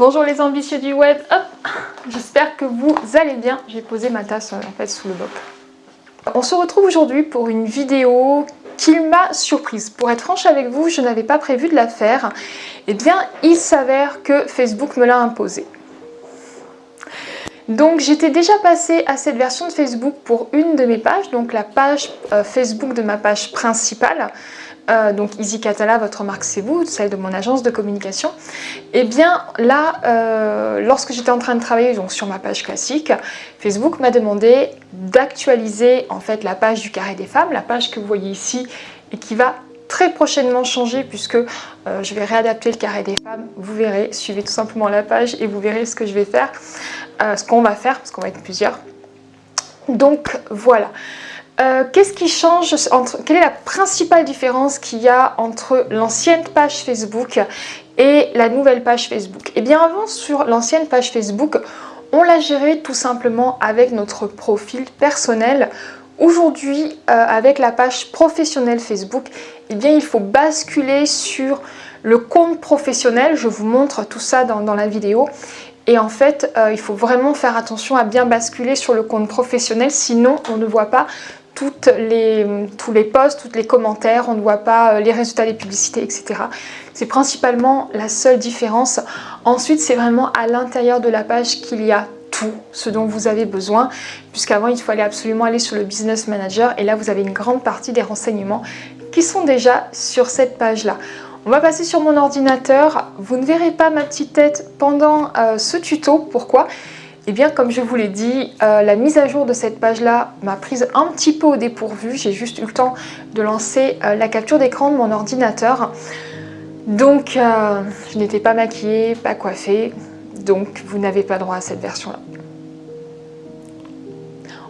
Bonjour les ambitieux du web, j'espère que vous allez bien. J'ai posé ma tasse en fait sous le boc. On se retrouve aujourd'hui pour une vidéo qui m'a surprise. Pour être franche avec vous, je n'avais pas prévu de la faire. Eh bien, il s'avère que Facebook me l'a imposé. Donc j'étais déjà passée à cette version de Facebook pour une de mes pages, donc la page euh, Facebook de ma page principale. Euh, donc Easy Catala, votre marque c'est vous, celle de mon agence de communication, et eh bien là, euh, lorsque j'étais en train de travailler donc, sur ma page classique, Facebook m'a demandé d'actualiser en fait la page du carré des femmes, la page que vous voyez ici et qui va très prochainement changer puisque euh, je vais réadapter le carré des femmes. Vous verrez, suivez tout simplement la page et vous verrez ce que je vais faire, ce qu'on va faire parce qu'on va être plusieurs. Donc voilà. Euh, qu'est-ce qui change Quelle est la principale différence qu'il y a entre l'ancienne page Facebook et la nouvelle page Facebook? Eh bien avant sur l'ancienne page Facebook, on la gérait tout simplement avec notre profil personnel. Aujourd'hui, euh, avec la page professionnelle Facebook, eh bien il faut basculer sur le compte professionnel. Je vous montre tout ça dans, la vidéo. Et en fait, euh, il faut vraiment faire attention à bien basculer sur le compte professionnel, sinon on ne voit pas les, tous les posts, tous les commentaires, on ne voit pas euh, les résultats des publicités, etc. C'est principalement la seule différence. Ensuite, c'est vraiment à l'intérieur de la page qu'il y a tout ce dont vous avez besoin, puisqu'avant, il fallait absolument aller sur le Business Manager, et là, vous avez une grande partie des renseignements qui sont déjà sur cette page-là. On va passer sur mon ordinateur. Vous ne verrez pas ma petite tête pendant euh, ce tuto. Pourquoi? Eh bien, comme je vous l'ai dit, euh, la mise à jour de cette page-là m'a prise un petit peu au dépourvu. J'ai juste eu le temps de lancer euh, la capture d'écran de mon ordinateur. Donc, euh, je n'étais pas maquillée, pas coiffée. Donc, vous n'avez pas droit à cette version-là.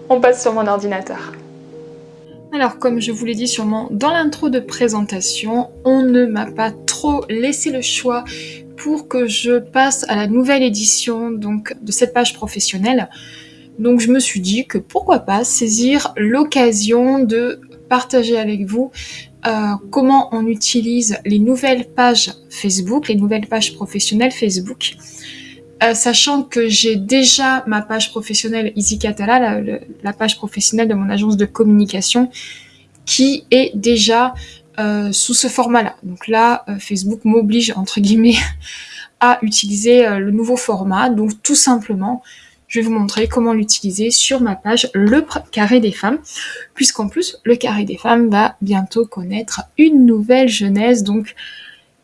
On passe sur mon ordinateur. Alors, comme je vous l'ai dit sûrement dans l'intro de présentation, on ne m'a pas trop laissé le choix pour que je passe à la nouvelle édition donc, de cette page professionnelle. Donc je me suis dit que pourquoi pas saisir l'occasion de partager avec vous euh, comment on utilise les nouvelles pages Facebook, les nouvelles pages professionnelles Facebook. Euh, sachant que j'ai déjà ma page professionnelle EasyCatala, la, la, page professionnelle de mon agence de communication, qui est déjà euh, sous ce format-là. Donc là, euh, Facebook m'oblige, entre guillemets, à utiliser euh, le nouveau format. Donc tout simplement, je vais vous montrer comment l'utiliser sur ma page Le Carré des Femmes, puisqu'en plus, le Carré des Femmes va bientôt connaître une nouvelle jeunesse, donc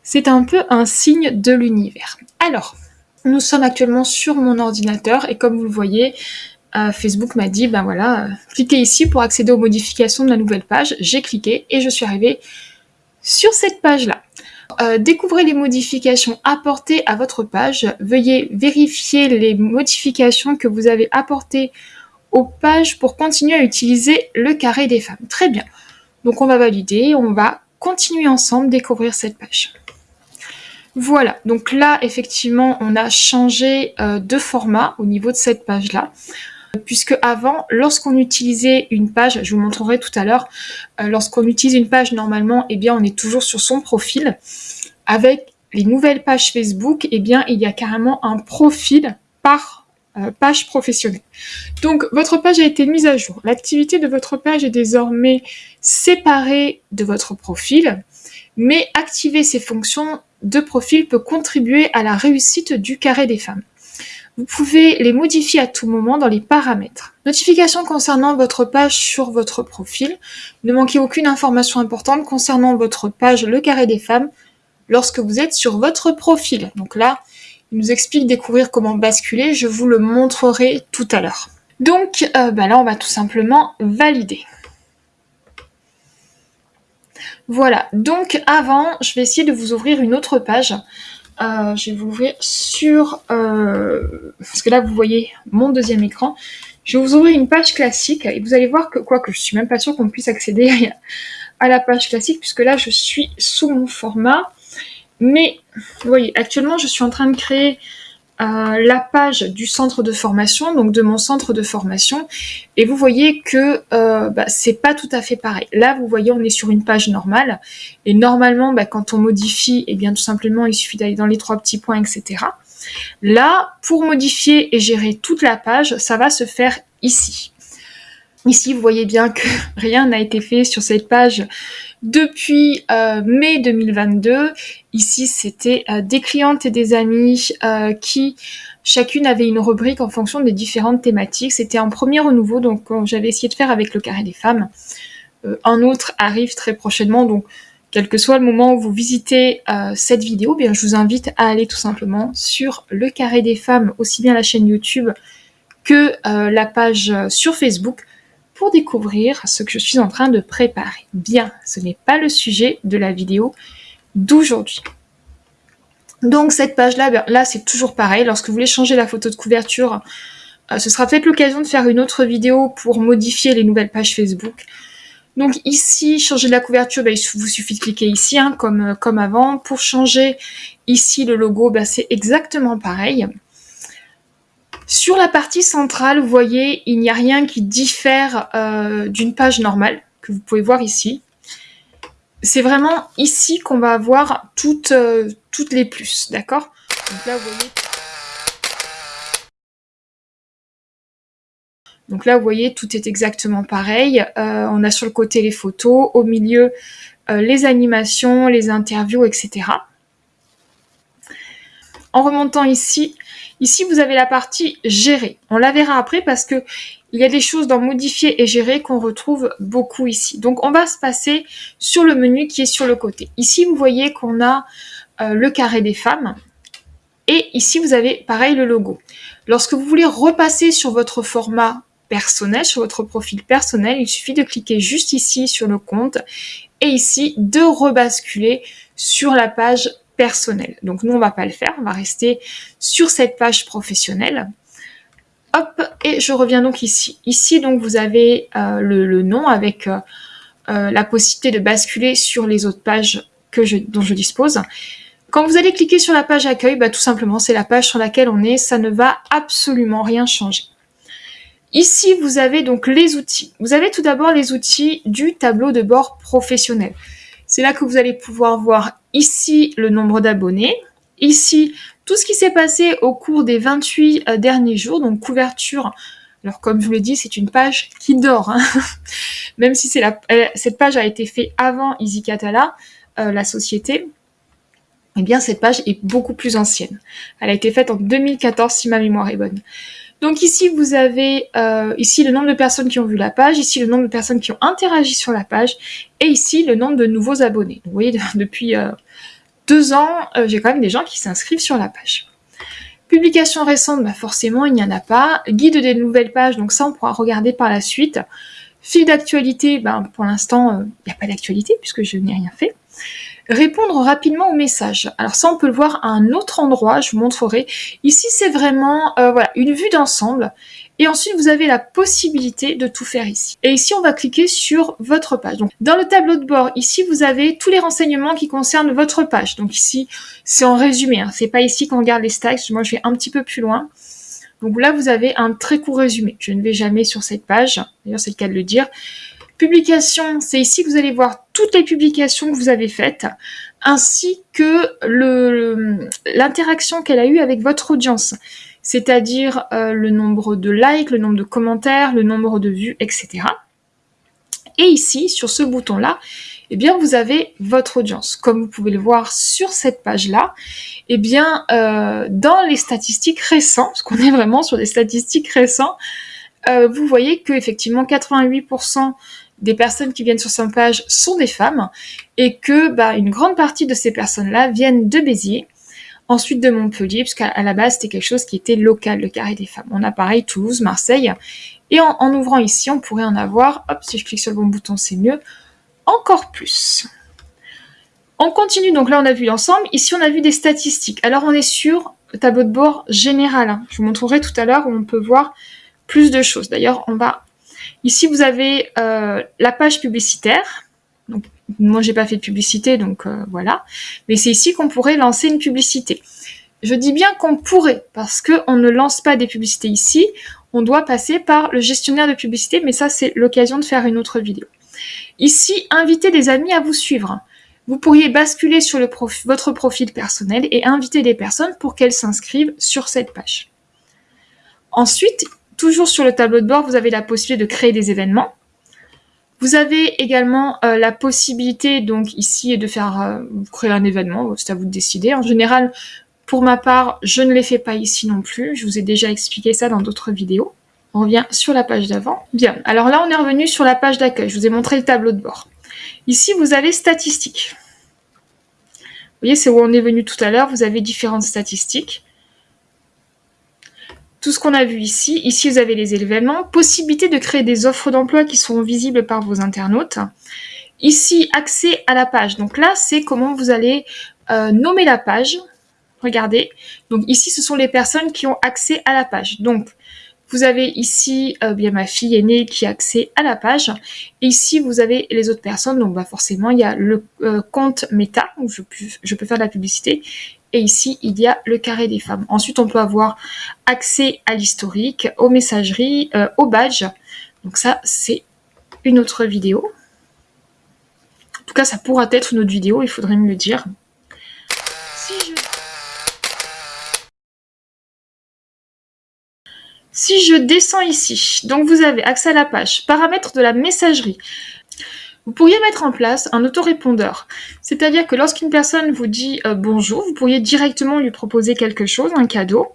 c'est un peu un signe de l'univers. Alors, nous sommes actuellement sur mon ordinateur, et comme vous le voyez, Facebook m'a dit, ben voilà, cliquez ici pour accéder aux modifications de la nouvelle page. J'ai cliqué et je suis arrivée sur cette page-là. Euh, découvrez les modifications apportées à votre page. Veuillez vérifier les modifications que vous avez apportées aux pages pour continuer à utiliser le carré des femmes. Très bien. Donc on va valider, on va continuer ensemble découvrir cette page. Voilà, donc là effectivement on a changé euh, de format au niveau de cette page-là puisque avant, lorsqu'on utilisait une page, je vous montrerai tout à l'heure, euh, lorsqu'on utilise une page normalement, eh bien on est toujours sur son profil. Avec les nouvelles pages Facebook, eh bien il y a carrément un profil par euh, page professionnelle. Donc votre page a été mise à jour. L'activité de votre page est désormais séparée de votre profil, mais activer ces fonctions de profil peut contribuer à la réussite du carré des femmes. Vous pouvez les modifier à tout moment dans les paramètres. Notification concernant votre page sur votre profil. Ne manquez aucune information importante concernant votre page Le Carré des Femmes lorsque vous êtes sur votre profil. Donc là, il nous explique découvrir comment basculer. Je vous le montrerai tout à l'heure. Donc euh, bah là, on va tout simplement valider. Voilà, donc avant, je vais essayer de vous ouvrir une autre page. Euh, je vais vous ouvrir sur... Euh, parce que là, vous voyez mon deuxième écran. Je vais vous ouvrir une page classique et vous allez voir que, quoi que je suis même pas sûre qu'on puisse accéder à la page classique puisque là, je suis sous mon format. Mais, vous voyez, actuellement, je suis en train de créer la page du centre de formation, donc de mon centre de formation, et vous voyez que euh, bah, c'est pas tout à fait pareil. Là, vous voyez, on est sur une page normale, et normalement, bah, quand on modifie, et eh bien tout simplement, il suffit d'aller dans les trois petits points, etc. Là, pour modifier et gérer toute la page, ça va se faire ici. Ici, vous voyez bien que rien n'a été fait sur cette page depuis euh, mai 2022. Ici, c'était euh, des clientes et des amis euh, qui chacune avait une rubrique en fonction des différentes thématiques. C'était un premier renouveau, donc j'avais essayé de faire avec le carré des femmes. un autre arrive très prochainement, donc quel que soit le moment où vous visitez cette vidéo, bien je vous invite à aller tout simplement sur le carré des femmes, aussi bien la chaîne YouTube que la page sur Facebook pour découvrir ce que je suis en train de préparer. Bien, ce n'est pas le sujet de la vidéo d'aujourd'hui. Donc cette page-là, ben, là c'est toujours pareil, lorsque vous voulez changer la photo de couverture, euh, ce sera peut-être l'occasion de faire une autre vidéo pour modifier les nouvelles pages Facebook. Donc ici, changer la couverture, ben, il vous suffit de cliquer ici, hein, comme, euh, comme avant. Pour changer ici le logo, ben, c'est exactement pareil. Sur la partie centrale, vous voyez, il n'y a rien qui diffère euh, d'une page normale, que vous pouvez voir ici. C'est vraiment ici qu'on va avoir toutes, euh, toutes les plus, d'accord? Donc là, vous voyez... Tout est exactement pareil. Euh, on a sur le côté les photos, au milieu les animations, les interviews, etc. En remontant ici, Ici, vous avez la partie gérer. On la verra après parce que il y a des choses dans modifier et gérer qu'on retrouve beaucoup ici. Donc, on va se passer sur le menu qui est sur le côté. Ici, vous voyez qu'on a euh, le carré des femmes. Et ici, vous avez pareil le logo. Lorsque vous voulez repasser sur votre format personnel, sur votre profil personnel, il suffit de cliquer juste ici sur le compte et ici de rebasculer sur la page personnel. Donc nous, on va pas le faire, on va rester sur cette page professionnelle. Hop, et je reviens donc ici. Ici, donc, vous avez euh, le, nom avec euh, euh, la possibilité de basculer sur les autres pages que dont je dispose. Quand vous allez cliquer sur la page accueil, bah, tout simplement, c'est la page sur laquelle on est. Ça ne va absolument rien changer. Ici, vous avez donc les outils. Vous avez tout d'abord les outils du tableau de bord professionnel. C'est là que vous allez pouvoir voir ici le nombre d'abonnés, ici tout ce qui s'est passé au cours des 28 euh, derniers jours, donc couverture. Alors comme je vous l'ai dit, c'est une page qui dort, hein. même si la, cette page a été faite avant Easy Catala, euh, la société, eh bien cette page est beaucoup plus ancienne. Elle a été faite en 2014 si ma mémoire est bonne. Donc ici, vous avez euh, ici le nombre de personnes qui ont vu la page, ici le nombre de personnes qui ont interagi sur la page, et ici le nombre de nouveaux abonnés. vous voyez, depuis euh, deux ans, euh, j'ai quand même des gens qui s'inscrivent sur la page. Publication récente, bah forcément, il n'y en a pas. Guide des nouvelles pages, donc ça, on pourra regarder par la suite. Fil d'actualité, ben, pour l'instant, il n'y a pas d'actualité puisque je n'ai rien fait. Répondre rapidement aux messages. Alors ça, on peut le voir à un autre endroit, je vous montrerai. Ici, c'est vraiment euh, voilà, une vue d'ensemble. Et ensuite, vous avez la possibilité de tout faire ici. Et ici, on va cliquer sur votre page. Donc, dans le tableau de bord, ici, vous avez tous les renseignements qui concernent votre page. Donc ici, c'est en résumé. Hein. C'est pas ici qu'on regarde les stacks. Moi, je vais un petit peu plus loin. Donc là, vous avez un très court résumé. Je ne vais jamais sur cette page. D'ailleurs, c'est le cas de le dire. Publication, c'est ici que vous allez voir toutes les publications que vous avez faites, ainsi que l'interaction qu'elle a eue avec votre audience, c'est-à-dire euh, le nombre de likes, le nombre de commentaires, le nombre de vues, etc. Et ici, sur ce bouton-là, eh bien, vous avez votre audience. Comme vous pouvez le voir sur cette page-là, eh bien, euh, dans les statistiques récentes, parce qu'on est vraiment sur des statistiques récentes, euh, vous voyez que effectivement 88% des personnes qui viennent sur cette page sont des femmes et que bah, une grande partie de ces personnes-là viennent de Béziers, ensuite de Montpellier, puisqu'à la base c'était quelque chose qui était local, le carré des femmes. On a pareil Toulouse, Marseille, et en, ouvrant ici, on pourrait en avoir, hop, si je clique sur le bon bouton, c'est mieux, encore plus. On continue, donc là on a vu l'ensemble, ici on a vu des statistiques. Alors on est sur le tableau de bord général, hein. je vous montrerai tout à l'heure où on peut voir plus de choses. D'ailleurs, on va Ici, vous avez euh, la page publicitaire. Donc, moi, j'ai pas fait de publicité, donc euh, voilà. Mais c'est ici qu'on pourrait lancer une publicité. Je dis bien qu'on pourrait, parce qu'on ne lance pas des publicités ici. On doit passer par le gestionnaire de publicité, mais ça, c'est l'occasion de faire une autre vidéo. Ici, inviter des amis à vous suivre. Vous pourriez basculer sur votre profil personnel et inviter des personnes pour qu'elles s'inscrivent sur cette page. Ensuite, toujours sur le tableau de bord, vous avez la possibilité de créer des événements. Vous avez également euh, la possibilité, donc ici, de faire euh, créer un événement, c'est à vous de décider. En général, pour ma part, je ne les fais pas ici non plus. Je vous ai déjà expliqué ça dans d'autres vidéos. On revient sur la page d'avant. Bien, alors là, on est revenu sur la page d'accueil. Je vous ai montré le tableau de bord. Ici, vous avez statistiques. Vous voyez, c'est où on est venu tout à l'heure. Vous avez différentes statistiques. Tout ce qu'on a vu ici. Ici, vous avez les événements. Possibilité de créer des offres d'emploi qui seront visibles par vos internautes. Ici, accès à la page. Donc là, c'est comment vous allez euh, nommer la page. Regardez. Donc ici, ce sont les personnes qui ont accès à la page. Donc, vous avez ici euh, bien ma fille aînée qui a accès à la page. Ici, vous avez les autres personnes. Donc bah, forcément, il y a le euh, compte Meta, où je peux faire de la publicité. Et ici, il y a le carré des femmes. Ensuite, on peut avoir accès à l'historique, aux messageries, euh, aux badges. Donc ça, c'est une autre vidéo. En tout cas, ça pourra être une autre vidéo, il faudrait me le dire. Si je descends ici, donc vous avez accès à la page, paramètres de la messagerie. Vous pourriez mettre en place un autorépondeur, c'est-à-dire que lorsqu'une personne vous dit euh, bonjour, vous pourriez directement lui proposer quelque chose, un cadeau.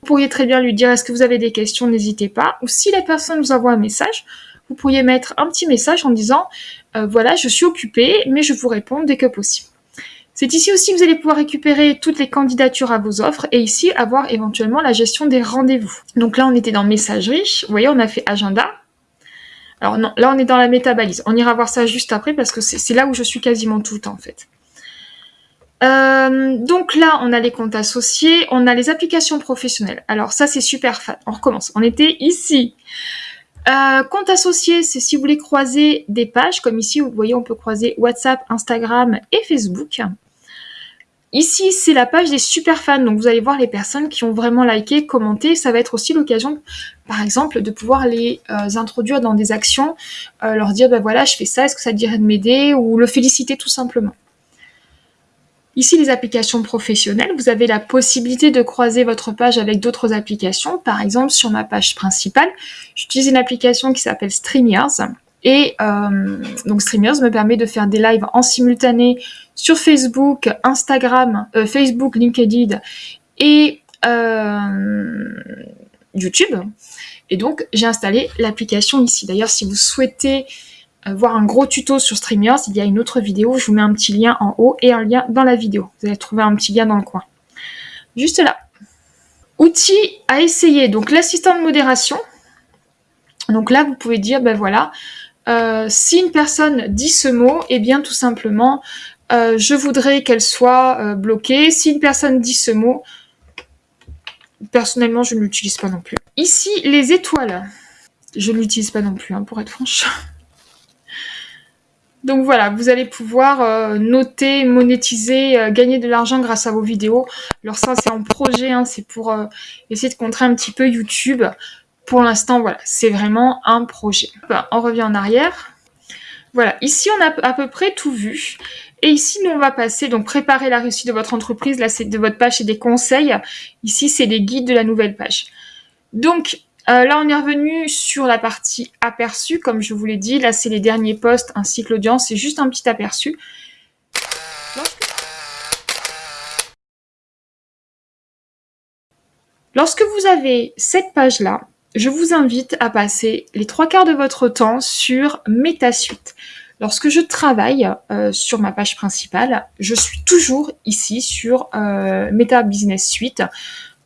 Vous pourriez très bien lui dire est-ce que vous avez des questions, n'hésitez pas. Ou si la personne vous envoie un message, vous pourriez mettre un petit message en disant euh, voilà, je suis occupée, mais je vous réponds dès que possible. C'est ici aussi que vous allez pouvoir récupérer toutes les candidatures à vos offres et ici avoir éventuellement la gestion des rendez-vous. Donc là, on était dans messagerie. Vous voyez, on a fait agenda. Alors non, là, on est dans la métabalise. On ira voir ça juste après parce que c'est là où je suis quasiment tout en fait. Euh, donc là, on a les comptes associés, on a les applications professionnelles. Alors ça, c'est super fun. On recommence. On était ici. Euh, compte associé, c'est si vous voulez croiser des pages, comme ici, vous voyez, on peut croiser WhatsApp, Instagram et Facebook. Ici, c'est la page des super fans, donc vous allez voir les personnes qui ont vraiment liké, commenté. Ça va être aussi l'occasion, par exemple, de pouvoir les euh, introduire dans des actions, euh, leur dire, ben voilà, je fais ça, est-ce que ça te dirait de m'aider Ou le féliciter tout simplement. Ici, les applications professionnelles, vous avez la possibilité de croiser votre page avec d'autres applications. Par exemple, sur ma page principale, j'utilise une application qui s'appelle StreamYards. Et euh, donc StreamYards me permet de faire des lives en simultané sur Facebook, Instagram, Facebook, LinkedIn et YouTube. Et donc j'ai installé l'application ici. D'ailleurs, si vous souhaitez voir un gros tuto sur StreamYards, il y a une autre vidéo. Je vous mets un petit lien en haut et un lien dans la vidéo. Vous allez trouver un petit lien dans le coin. Juste là. Outils à essayer. Donc l'assistant de modération. Donc là, vous pouvez dire, ben voilà, euh, si une personne dit ce mot, eh bien tout simplement, euh, je voudrais qu'elle soit euh, bloquée. Si une personne dit ce mot, personnellement, je ne l'utilise pas non plus. Ici, les étoiles. Je ne l'utilise pas non plus, hein, pour être franche. Donc voilà, vous allez pouvoir noter, monétiser, gagner de l'argent grâce à vos vidéos. Alors ça, c'est en projet, hein, c'est pour essayer de contrer un petit peu YouTube pour l'instant, voilà, c'est vraiment un projet. On revient en arrière. Voilà, ici on a à peu près tout vu. Et ici, nous, on va passer, donc préparer la réussite de votre entreprise. Là, c'est de votre page, c'est des conseils. Ici, c'est les guides de la nouvelle page. Donc, euh, là, on est revenu sur la partie aperçu, comme je vous l'ai dit. Là, c'est les derniers posts ainsi que l'audience. C'est juste un petit aperçu. Lorsque vous avez cette page-là, je vous invite à passer les trois quarts de votre temps sur MetaSuite. Lorsque je travaille euh, sur ma page principale, je suis toujours ici sur euh, Meta Business Suite,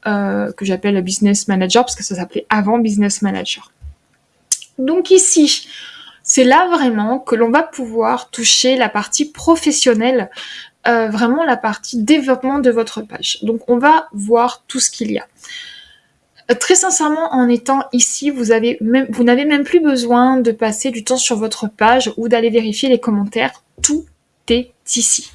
euh, que j'appelle Business Manager, parce que ça s'appelait avant Business Manager. Donc ici, c'est là vraiment que l'on va pouvoir toucher la partie professionnelle, vraiment la partie développement de votre page. Donc on va voir tout ce qu'il y a. Très sincèrement, en étant ici, vous n'avez même plus besoin de passer du temps sur votre page ou d'aller vérifier les commentaires. Tout est ici.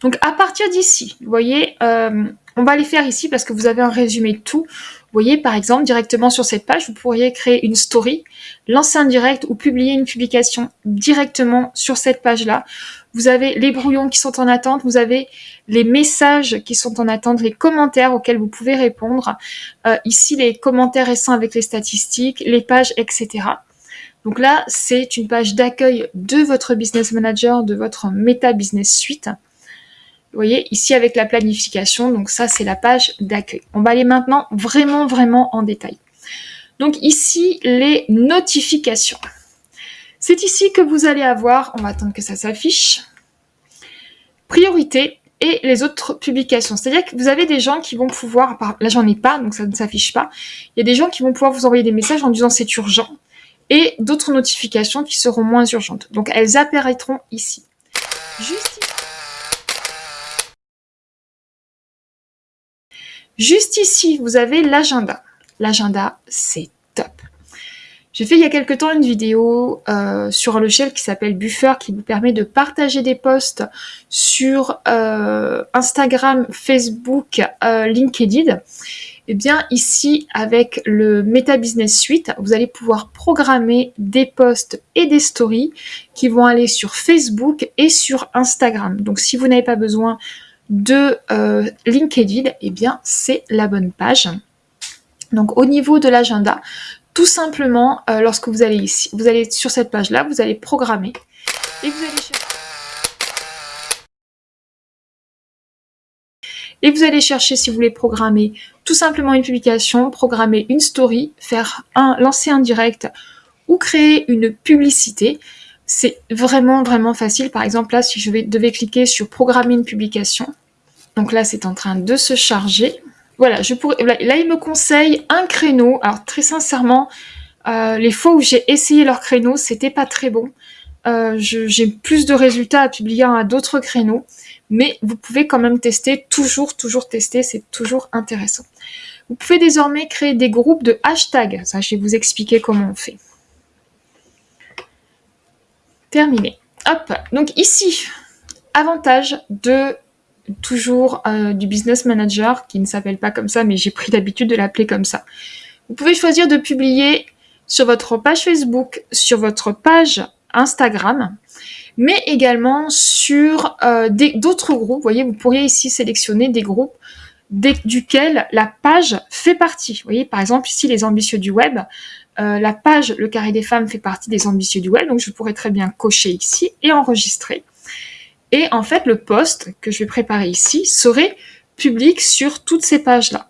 Donc à partir d'ici, vous voyez, euh, On va les faire ici parce que vous avez un résumé de tout. Vous voyez, par exemple, directement sur cette page, vous pourriez créer une story, lancer un direct ou publier une publication directement sur cette page-là. Vous avez les brouillons qui sont en attente, vous avez les messages qui sont en attente, les commentaires auxquels vous pouvez répondre. Euh, ici, les commentaires récents avec les statistiques, les pages, etc. Donc là, c'est une page d'accueil de votre Business Manager, de votre Meta Business Suite. Vous voyez, ici avec la planification, donc ça c'est la page d'accueil. On va aller maintenant vraiment, vraiment en détail. Donc ici, les notifications. C'est ici que vous allez avoir, on va attendre que ça s'affiche, priorité et les autres publications. C'est-à-dire que vous avez des gens qui vont pouvoir, là j'en ai pas, donc ça ne s'affiche pas, il y a des gens qui vont pouvoir vous envoyer des messages en disant c'est urgent, et d'autres notifications qui seront moins urgentes. Donc elles apparaîtront ici. Juste ici, vous avez l'agenda. L'agenda, c'est top. J'ai fait il y a quelques temps une vidéo euh, sur un logiciel qui s'appelle Buffer qui vous permet de partager des posts sur euh, Instagram, Facebook, euh, LinkedIn. Et eh bien ici, avec le Meta Business Suite, vous allez pouvoir programmer des posts et des stories qui vont aller sur Facebook et sur Instagram. Donc si vous n'avez pas besoin de euh, LinkedIn, eh bien c'est la bonne page. Donc au niveau de l'agenda, tout simplement, euh, lorsque vous allez ici, vous allez sur cette page-là, vous allez programmer et vous allez chercher et vous allez si vous voulez programmer tout simplement une publication, programmer une story, faire un, lancer un direct ou créer une publicité. C'est vraiment, vraiment facile. Par exemple, là, si je devais cliquer sur programmer une publication, donc là, c'est en train de se charger. Voilà, je pourrais, là, il me conseille un créneau. Alors, très sincèrement, euh, les fois où j'ai essayé leur créneau, c'était pas très bon. Euh, j'ai plus de résultats à publier à d'autres créneaux, mais vous pouvez quand même tester, toujours, toujours tester, c'est toujours intéressant. Vous pouvez désormais créer des groupes de hashtags. Ça, je vais vous expliquer comment on fait. Terminé. Hop, donc ici, avantage de toujours euh, du business manager, qui ne s'appelle pas comme ça, mais j'ai pris l'habitude de l'appeler comme ça. Vous pouvez choisir de publier sur votre page Facebook, sur votre page Instagram, mais également sur euh, d'autres groupes. Vous voyez, vous pourriez ici sélectionner des groupes duquel la page fait partie. Vous voyez, par exemple, ici, les ambitieux du web, euh, la page Le Carré des Femmes fait partie des ambitieux du web, donc je pourrais très bien cocher ici et enregistrer. Et en fait, le post que je vais préparer ici serait public sur toutes ces pages-là.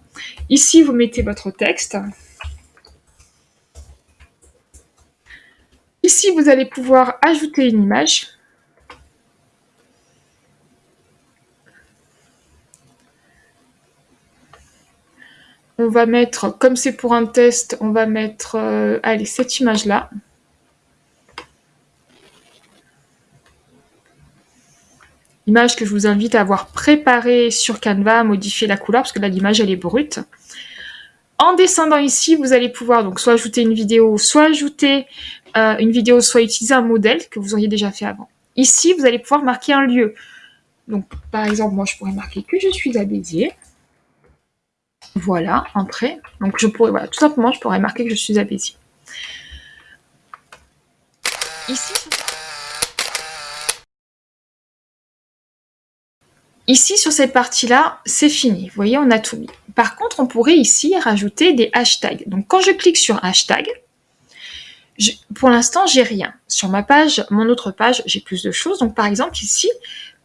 Ici, vous mettez votre texte. Ici, vous allez pouvoir ajouter une image. On va mettre, comme c'est pour un test, on va mettre, euh, cette image-là. Image que je vous invite à avoir préparée sur Canva, à modifier la couleur, parce que là, l'image, elle est brute. En descendant ici, vous allez pouvoir donc soit ajouter une vidéo, soit ajouter euh, une vidéo, soit utiliser un modèle que vous auriez déjà fait avant. Ici, vous allez pouvoir marquer un lieu. Donc, par exemple, moi, je pourrais marquer que je suis à Béziers. Voilà, entrée. Donc je pourrais, voilà, tout simplement, je pourrais marquer que je suis Béziers. Ici, Ici, sur cette partie-là, c'est fini. Vous voyez, on a tout mis. Par contre, on pourrait ici rajouter des hashtags. Donc, quand je clique sur hashtag, pour l'instant, j'ai rien. Sur ma page, mon autre page, j'ai plus de choses. Donc, par exemple, ici,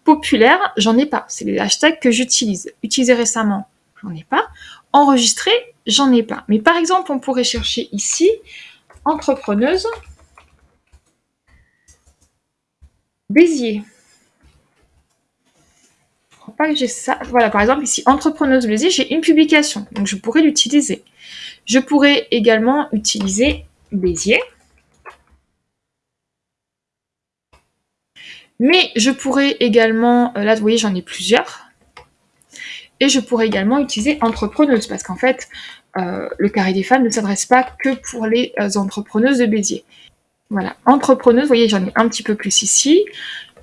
populaire, j'en ai pas. C'est les hashtags que j'utilise. Utilisé récemment, j'en ai pas. Enregistré, j'en ai pas. Mais par exemple, on pourrait chercher ici entrepreneuse Béziers. Pas que j'ai ça. Voilà, par exemple, ici, entrepreneuse Béziers, j'ai une publication. Donc, je pourrais l'utiliser. Je pourrais également utiliser Béziers. Mais je pourrais également, euh, là, vous voyez, j'en ai plusieurs. Et je pourrais également utiliser entrepreneuse, parce qu'en fait, euh, le carré des femmes ne s'adresse pas que pour les euh, entrepreneuses de Béziers. Voilà, entrepreneuse, vous voyez, j'en ai un petit peu plus ici,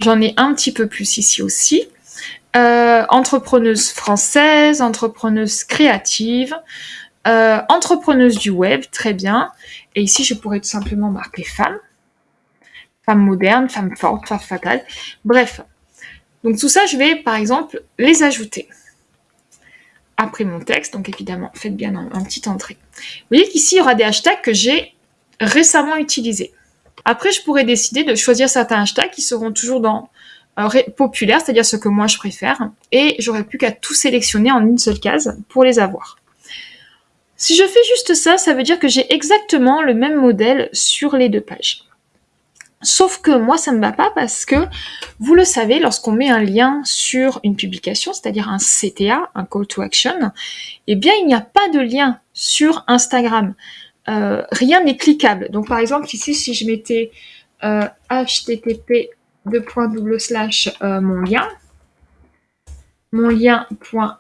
j'en ai un petit peu plus ici aussi. euh, entrepreneuse française, entrepreneuse créative, euh, entrepreneuse du web, très bien. Et ici, je pourrais tout simplement marquer femme. Femme moderne, femme forte, femme fatale. Bref. Donc tout ça, je vais par exemple les ajouter après mon texte. Donc évidemment, faites bien un, petit entrée. Vous voyez qu'ici, il y aura des hashtags que j'ai récemment utilisés. Après, je pourrais décider de choisir certains hashtags qui seront toujours dans euh, populaire, c'est-à-dire ce que moi je préfère, et j'aurais plus qu'à tout sélectionner en une seule case pour les avoir. Si je fais juste ça, ça veut dire que j'ai exactement le même modèle sur les deux pages. Sauf que moi, ça ne va pas parce que, vous le savez, lorsqu'on met un lien sur une publication, c'est-à-dire un CTA, un call to action, eh bien, il n'y a pas de lien sur Instagram. Euh, rien n'est cliquable. Donc, par exemple, ici, si je mettais euh, http double slash euh, mon lien, mon lien.fr,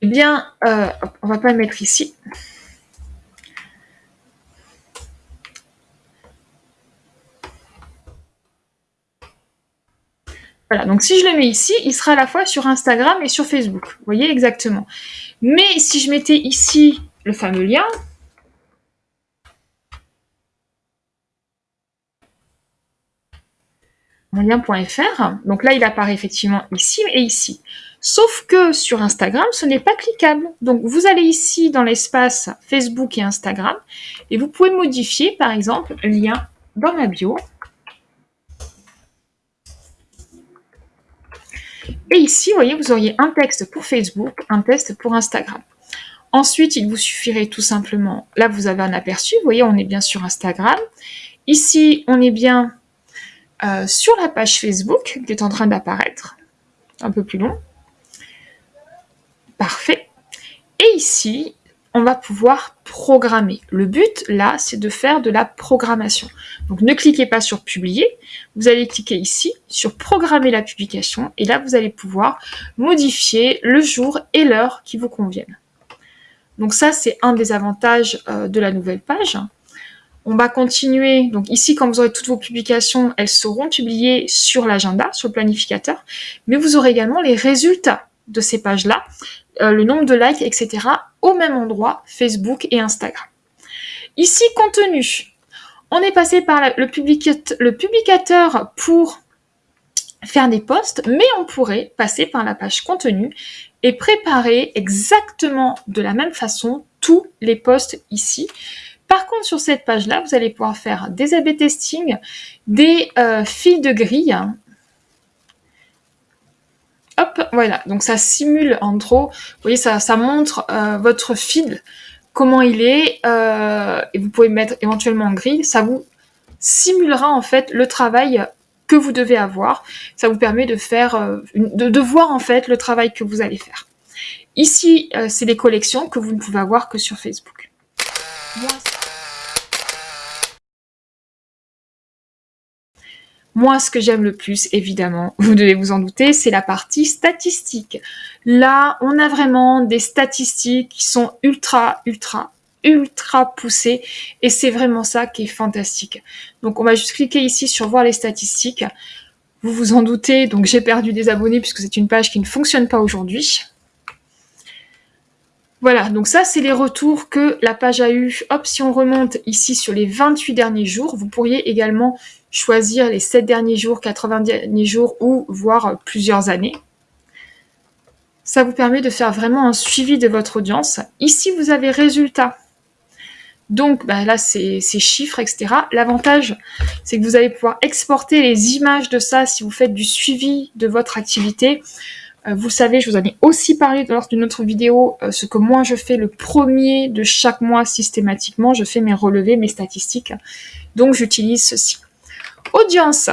eh bien, on va pas le mettre ici. Voilà, donc si je le mets ici, il sera à la fois sur Instagram et sur Facebook. Vous voyez exactement. Mais si je mettais ici le fameux lien, mon lien.fr, donc là il apparaît effectivement ici et ici. Sauf que sur Instagram, ce n'est pas cliquable. Donc vous allez ici dans l'espace Facebook et Instagram et vous pouvez modifier par exemple lien dans ma bio Et ici, vous voyez, vous auriez un texte pour Facebook, un texte pour Instagram. Ensuite, il vous suffirait tout simplement, là vous avez un aperçu, vous voyez, on est bien sur Instagram. Ici, on est bien euh, sur la page Facebook qui est en train d'apparaître, un peu plus long. Parfait. Et ici, on va pouvoir programmer. Le but, là, c'est de faire de la programmation. Donc, ne cliquez pas sur publier. Vous allez cliquer ici sur programmer la publication. Et là, vous allez pouvoir modifier le jour et l'heure qui vous conviennent. Donc ça, c'est un des avantages euh, de la nouvelle page. On va continuer. Donc ici, quand vous aurez toutes vos publications, elles seront publiées sur l'agenda, sur le planificateur. Mais vous aurez également les résultats de ces pages-là, euh, le nombre de likes, etc. au même endroit, Facebook et Instagram. Ici, contenu. On est passé par le, le publicateur pour faire des posts, mais on pourrait passer par la page contenu et préparer exactement de la même façon tous les posts ici. Par contre, sur cette page-là, vous allez pouvoir faire des A-B testing, des euh, fils de grille. Hop, voilà. Donc ça simule en trop. Vous voyez, ça, montre euh, votre fil, comment il est. Euh, et vous pouvez mettre éventuellement en grille. Ça vous simulera en fait le travail que vous devez avoir. Ça vous permet de faire, euh, de, voir en fait le travail que vous allez faire. Ici, c'est des collections que vous ne pouvez avoir que sur Facebook. Ce que j'aime le plus, évidemment, vous devez vous en douter, c'est la partie statistique. Là, on a vraiment des statistiques qui sont ultra, ultra, ultra poussé et c'est vraiment ça qui est fantastique. Donc on va juste cliquer ici sur voir les statistiques. Vous vous en doutez, donc j'ai perdu des abonnés puisque c'est une page qui ne fonctionne pas aujourd'hui. Voilà, donc ça c'est les retours que la page a eu. Hop, si on remonte ici sur les 28 derniers jours, vous pourriez également choisir les 7 derniers jours, 80 derniers jours ou voire plusieurs années. Ça vous permet de faire vraiment un suivi de votre audience. Ici, vous avez résultats. Donc bah, là, c'est chiffres, etc. L'avantage, c'est que vous allez pouvoir exporter les images de ça si vous faites du suivi de votre activité. Euh, vous savez, je vous en ai aussi parlé lors d'une autre vidéo, euh, ce que moi je fais le premier de chaque mois systématiquement. Je fais mes relevés, mes statistiques. Donc j'utilise ceci. Audience.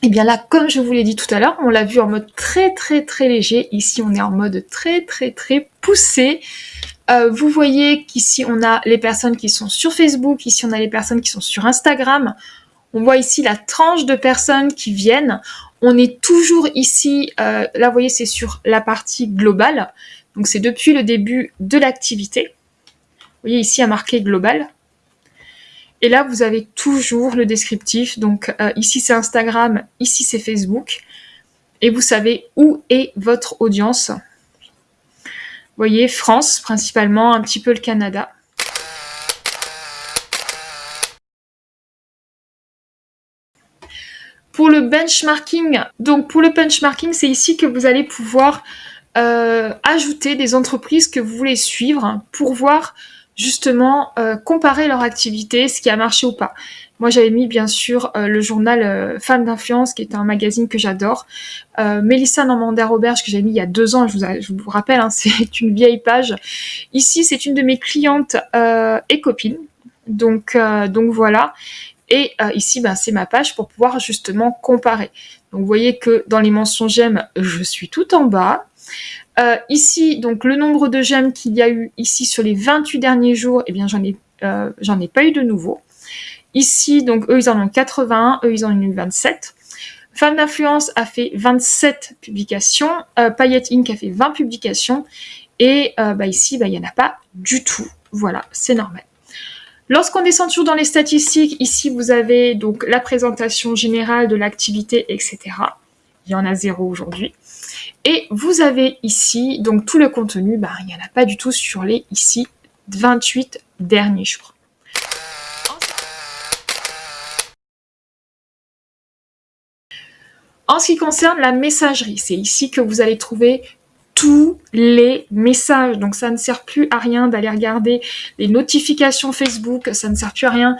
Et eh bien là, comme je vous l'ai dit tout à l'heure, on l'a vu en mode très très très léger. Ici, on est en mode très très très poussé. Euh, vous voyez qu'ici, on a les personnes qui sont sur Facebook, ici, on a les personnes qui sont sur Instagram. On voit ici la tranche de personnes qui viennent. On est toujours ici, euh, là, vous voyez, c'est sur la partie globale. Donc, c'est depuis le début de l'activité. Vous voyez ici, à marqué global. Et là, vous avez toujours le descriptif. Donc, euh, ici, c'est Instagram, ici, c'est Facebook. et vous savez où est votre audience. Vous voyez, France principalement, un petit peu le Canada. Pour le benchmarking, donc pour le benchmarking, c'est ici que vous allez pouvoir euh, ajouter des entreprises que vous voulez suivre pour voir justement euh, comparer leur activité, ce qui a marché ou pas. Moi, j'avais mis bien sûr euh, le journal euh, Femmes d'influence, qui est un magazine que j'adore. Euh, Mélissa Normandin-Roberge, que j'ai mis il y a deux ans, je vous, rappelle, hein, c'est une vieille page. Ici, c'est une de mes clientes et copines. Donc, donc voilà. Et ici, ben, c'est ma page pour pouvoir justement comparer. Donc, vous voyez que dans les mentions j'aime, je suis tout en bas. Euh, ici, donc le nombre de j'aime qu'il y a eu ici sur les 28 derniers jours, eh bien j'en ai, euh, ai pas eu de nouveau. Ici, donc eux ils en ont 81, eux ils en ont eu 27. Femme d'influence a fait 27 publications, euh, Payette Inc a fait 20 publications, et bah ici, bah, il n'y en a pas du tout. Voilà, c'est normal. Lorsqu'on descend toujours dans les statistiques, ici vous avez donc la présentation générale de l'activité, etc. Il y en a zéro aujourd'hui. Et vous avez ici, donc tout le contenu, bah, il n'y en a pas du tout sur les ici 28 derniers jours. En ce qui concerne la messagerie, c'est ici que vous allez trouver tous les messages. Donc ça ne sert plus à rien d'aller regarder les notifications Facebook, ça ne sert plus à rien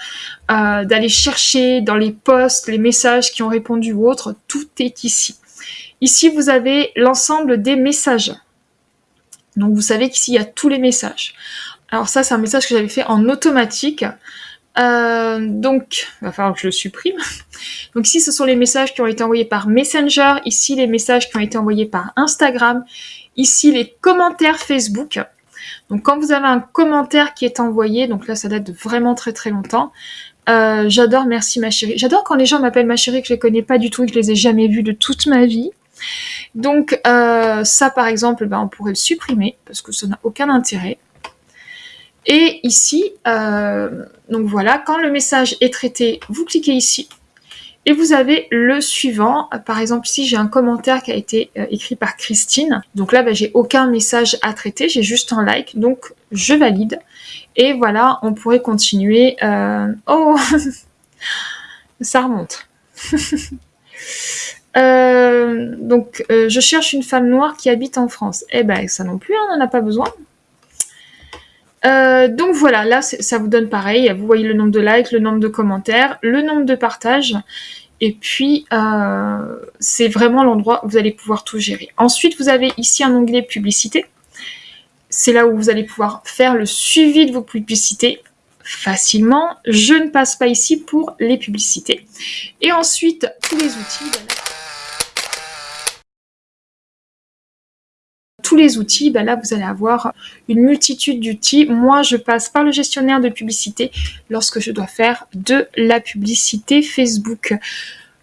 euh, d'aller chercher dans les posts les messages qui ont répondu ou autre. Tout est ici. Ici, vous avez l'ensemble des messages. Donc, vous savez qu'ici, il y a tous les messages. Alors ça, c'est un message que j'avais fait en automatique. Euh, donc, il va falloir que je le supprime. Donc ici, ce sont les messages qui ont été envoyés par Messenger. Ici, les messages qui ont été envoyés par Instagram. Ici, les commentaires Facebook. Donc quand vous avez un commentaire qui est envoyé, donc là, ça date de vraiment très très longtemps. Euh, j'adore merci ma chérie. J'adore quand les gens m'appellent ma chérie que je les connais pas du tout et que je les ai jamais vus de toute ma vie. Donc euh, ça par exemple, ben, on pourrait le supprimer parce que ça n'a aucun intérêt. Et ici, euh, donc voilà, quand le message est traité, vous cliquez ici et vous avez le suivant. Par exemple, ici, j'ai un commentaire qui a été euh, écrit par Christine. Donc là, ben, j'ai aucun message à traiter, j'ai juste un like. Donc, je valide. Et voilà, on pourrait continuer. Oh Ça remonte. Euh, donc, euh, je cherche une femme noire qui habite en France. Eh ben, ça non plus, on n'en a pas besoin. Euh, donc voilà, là, ça vous donne pareil. Vous voyez le nombre de likes, le nombre de commentaires, le nombre de partages. Et puis, c'est vraiment l'endroit où vous allez pouvoir tout gérer. Ensuite, vous avez ici un onglet publicité. C'est là où vous allez pouvoir faire le suivi de vos publicités facilement. Je ne passe pas ici pour les publicités. Et ensuite, tous les outils. Les outils, ben là vous allez avoir une multitude d'outils. Moi je passe par le gestionnaire de publicité lorsque je dois faire de la publicité Facebook.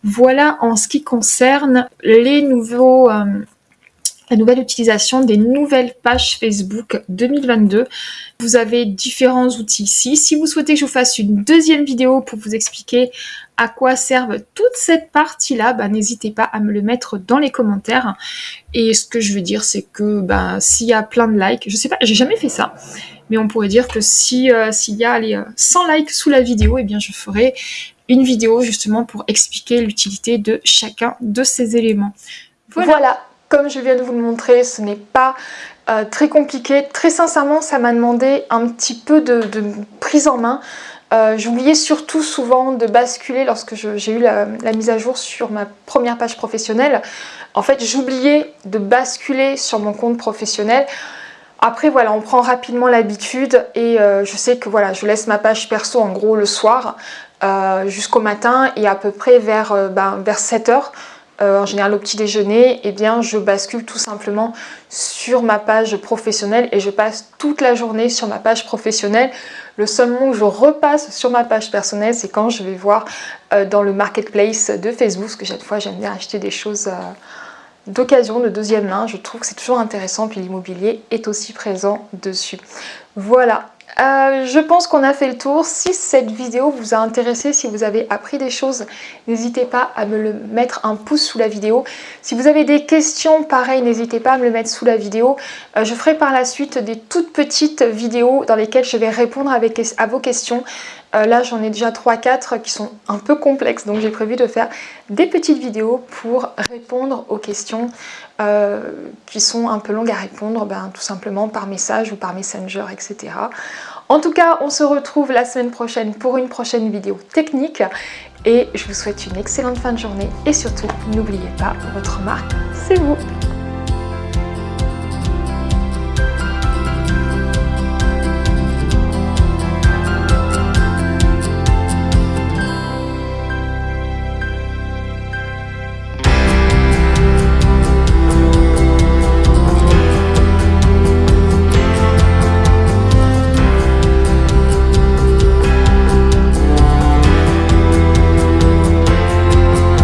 Voilà en ce qui concerne les nouveaux, euh, la nouvelle utilisation des nouvelles pages Facebook 2022. Vous avez différents outils ici. Si vous souhaitez que je vous fasse une deuxième vidéo pour vous expliquer à quoi servent toute cette partie-là, bah, n'hésitez pas à me le mettre dans les commentaires. Et ce que je veux dire, c'est que bah, s'il y a plein de likes, je sais pas, j'ai jamais fait ça, mais on pourrait dire que si euh, s'il y a les 100 likes sous la vidéo, eh bien je ferai une vidéo justement pour expliquer l'utilité de chacun de ces éléments. voilà. Comme je viens de vous le montrer, ce n'est pas euh, très compliqué. Très sincèrement, ça m'a demandé un petit peu de, prise en main. Euh, j'oubliais surtout souvent de basculer lorsque j'ai eu la, mise à jour sur ma première page professionnelle. En fait, j'oubliais de basculer sur mon compte professionnel. Après, voilà, on prend rapidement l'habitude et euh, je sais que voilà, je laisse ma page perso en gros le soir jusqu'au matin et à peu près vers, ben, vers 7 heures. Euh, en général au petit déjeuner, eh bien je bascule tout simplement sur ma page professionnelle et je passe toute la journée sur ma page professionnelle. Le seul moment où je repasse sur ma page personnelle, c'est quand je vais voir euh, dans le marketplace de Facebook, parce que chaque fois j'aime bien acheter des choses euh, d'occasion, de deuxième main. Je trouve que c'est toujours intéressant, puis l'immobilier est aussi présent dessus. Voilà, Euh, je pense qu'on a fait le tour. Si cette vidéo vous a intéressé, si vous avez appris des choses, n'hésitez pas à me le mettre un pouce sous la vidéo. Si vous avez des questions, pareil, n'hésitez pas à me le mettre sous la vidéo. Euh, je ferai par la suite des toutes petites vidéos dans lesquelles je vais répondre à vos questions. Euh, là, j'en ai déjà 3-4 qui sont un peu complexes, donc j'ai prévu de faire des petites vidéos pour répondre aux questions euh, qui sont un peu longues à répondre, ben, tout simplement par message ou par messenger, etc. En tout cas, on se retrouve la semaine prochaine pour une prochaine vidéo technique et je vous souhaite une excellente fin de journée et surtout, n'oubliez pas, votre marque, c'est vous